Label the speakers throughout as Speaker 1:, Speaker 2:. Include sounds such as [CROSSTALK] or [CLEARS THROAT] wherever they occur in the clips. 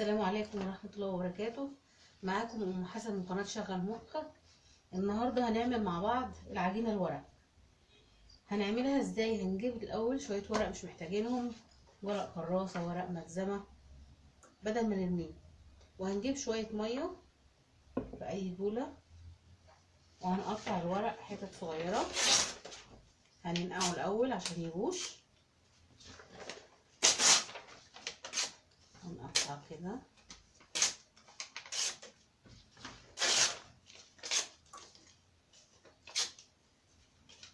Speaker 1: السلام عليكم ورحمة الله وبركاته. معاكم أم حسن من قناة شغل مخك النهاردة هنعمل مع بعض العجينة الورق. هنعملها إزاي؟ هنجيب الأول شوية ورق مش محتاجينهم. ورق كراسة ورق ملزمة بدل ما نرميه. وهنجيب شوية مية في أي بولة. وهنقطع الورق حتت صغيرة. هننقعه الأول عشان يبوش كده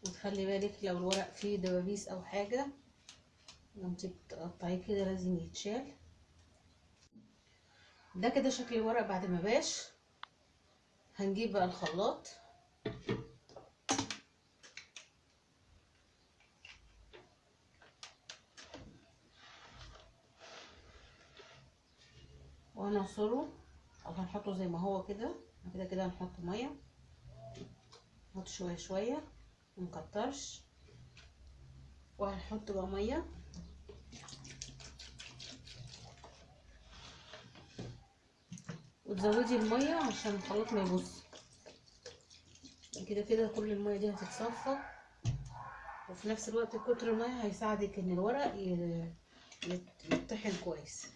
Speaker 1: وتخلي بالك لو الورق فيه دبابيس أو حاجة وانت بتقطعيه كده لازم يتشال. ده كده شكل الورق بعد ما باش. هنجيب بقى الخلاط. وهنعصره أو هنحطه زي ما هو كده. كده كده هنحط مية. نحط شوية شوية. منكترش وهنحط بقى مية. وتزودي المية عشان الخلاط ما يبص كده كده كل المية دي هتتصفى. وفي نفس الوقت كتر المية هيساعدك إن الورق يتطحن كويس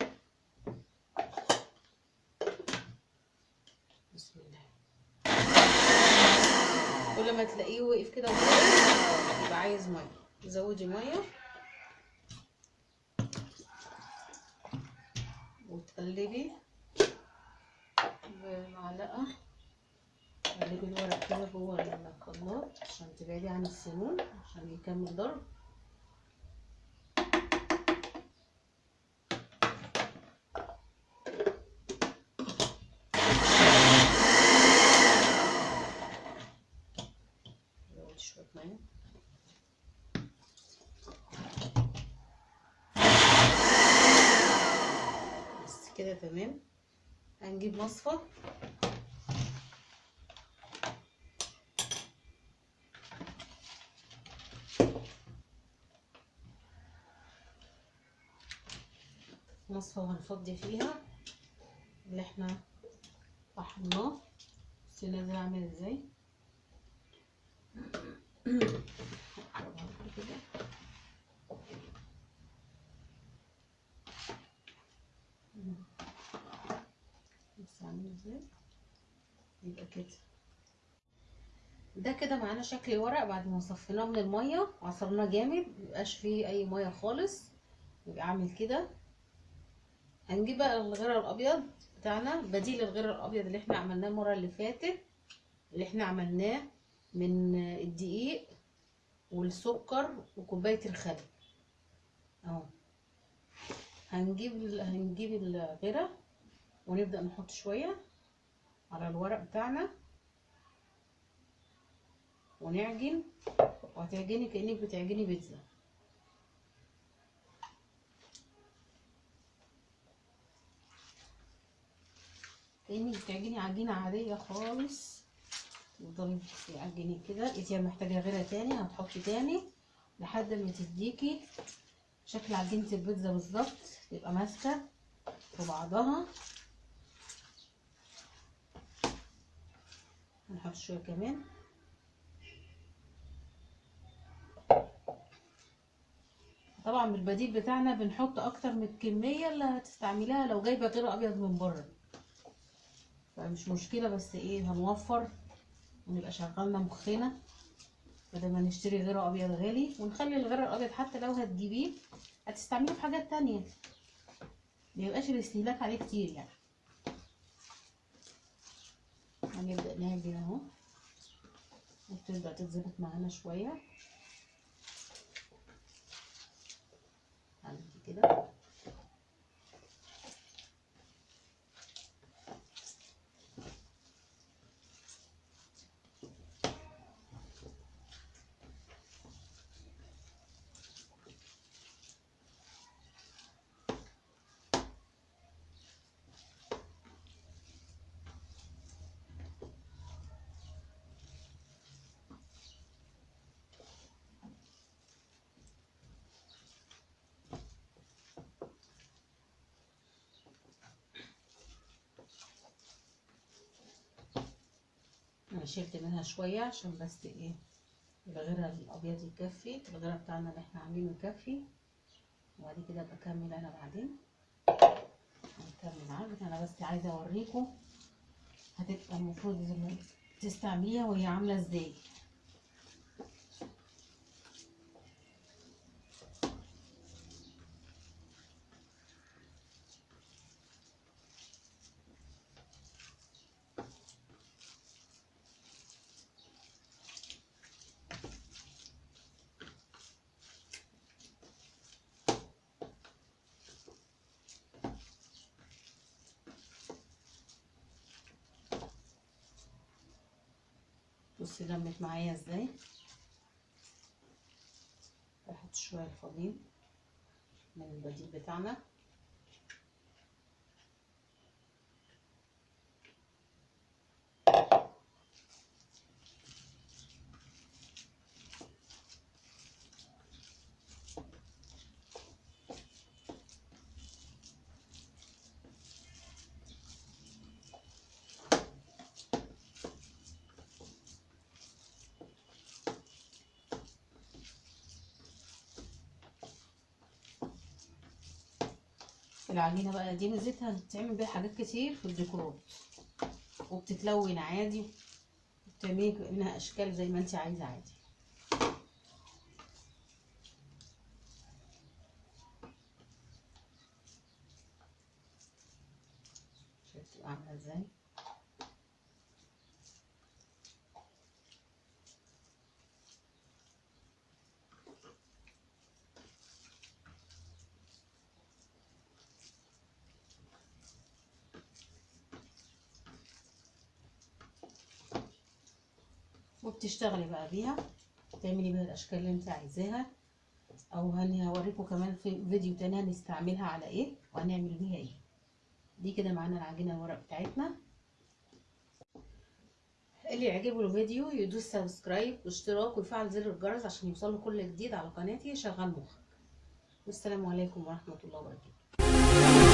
Speaker 1: بسم الله ما تلاقيه وقف كده يبقى عايز مية. زودي مية. وتقلبي بمعلقة. قلبي الورق كده جوه الخلاط عشان تبعدي عن السنون عشان يكمل ضرب شوية مية بس كده تمام؟ هنجيب مصفى. مصفى وهنفضي فيها اللي إحنا طحناه. بس نازل عامل إزاي. [CLEARS THROAT] إزاي يبقى كده. ده كده معانا شكل ورق بعد ما صفيناه من المية وعصرناه جامد ميبقاش فيه أي مية خالص. يبقى عامل كده. هنجيب بقى الغير الأبيض بتاعنا. بديل الغير الأبيض اللي إحنا عملناه المرة اللي فاتت اللي إحنا عملناه من الدقيق والسكر وكوباية الخل. أهو. هنجيب هنجيب الغيرة ونبدأ نحط شوية. على الورق بتاعنا. ونعجن وهتعجني كأنك بتعجني بيتزا. كأنك بتعجني عجينة عادية خالص. تفضلي تعجني كده. إذا محتاجة غيرها تاني هتحطي تاني لحد ما تديكي شكل عجينة البيتزا بالظبط تبقى ماسكة في بعضها. هنحط شوية كمان. طبعا بالبديل بتاعنا بنحط أكتر من الكمية اللي هتستعمليها لو جايبة غير أبيض من بره. فمش مشكلة بس إيه هنوفر ونبقى شغلنا مخنا بدل ما نشتري غير أبيض غالي. ونخلي الغير الأبيض حتى لو هتجيبيه هتستعمليه في حاجات تانية. ميبقاش الاستهلاك عليه كتير يعني. هنبدأ نعجن اهو. وتبدأ تتظبط معانا شوية. عندي كده. أنا شلت منها شوية عشان بس إيه الغيره الابيض يكفي الغيره بتاعنا اللي إحنا عاملينه يكفي. وبعد كده بكمل أنا بعدين. هنكمل معاك. أنا بس عايزة اوريكم هتبقى المفروض تستعمليها وهي عاملة إزاي. بصي لمت معايا إزاي. هحط شوية الفضيل من البديل بتاعنا. العجينة بقى دي ميزتها بتتعمل بيها حاجات كتير في الديكورات وبتتلون عادي وبتعملي منها أشكال زي ما انت عايزة عادي. شايفة عاملة إزاي؟ وبتشتغلي بقى بيها تعملي بيها الأشكال اللي أنت عايزاها. أو هوريكم كمان في فيديو تاني هنستعملها على إيه وهنعمل بيها إيه. دي كده معانا العجينة الورق بتاعتنا. اللي يعجبه الفيديو يدوس سبسكرايب واشتراك ويفعل زر الجرس عشان يوصله كل جديد على قناتي. شغال مخك. والسلام عليكم ورحمة الله وبركاته.